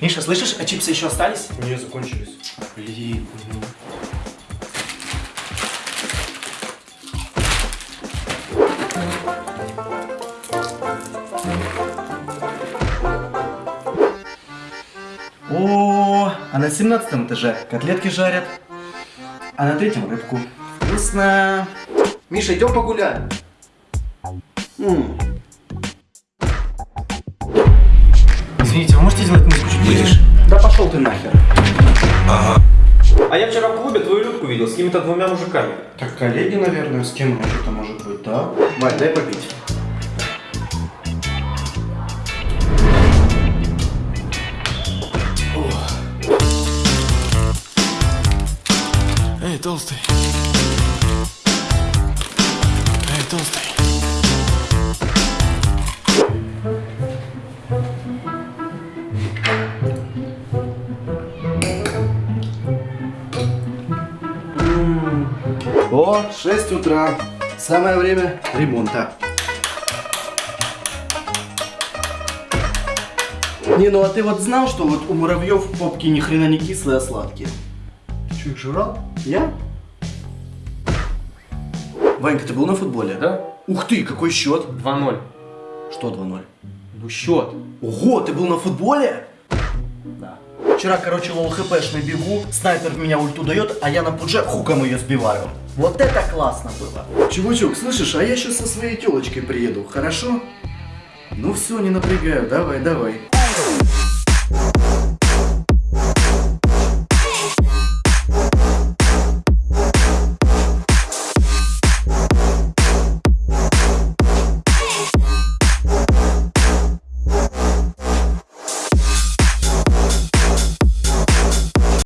Миша, слышишь, а чипсы еще остались? Не, закончились. Блин. О, а на 17 этаже котлетки жарят, а на третьем рыбку. Вкусно. Миша, идем погуляем. М, Извините, вы можете сделать музыку чуть тише? Да пошел ты нахер. А я вчера в клубе твою Людку видел с какими-то двумя мужиками. Так, коллеги, наверное, с кем еще-то может быть, да? Вань, дай попить. Эй, толстый. Эй, толстый. О, 6 утра. Самое время ремонта. Не, ну а ты вот знал, что вот у муравьев попки ни хрена не кислые, а сладкие? Ты что, их жрал? Я? Ванька, ты был на футболе? Да? Ух ты, какой счет? 2-0. Что 2-0? Ну счет. Ого, ты был на футболе? Да. Вчера, короче, лол хпшный бегу, снайпер в меня ульту дает, а я на пудже хуком ее сбиваю. Вот это классно было. Чувачок, слышишь, а я сейчас со своей телочкой приеду, хорошо? Ну все, не напрягаю, давай, давай.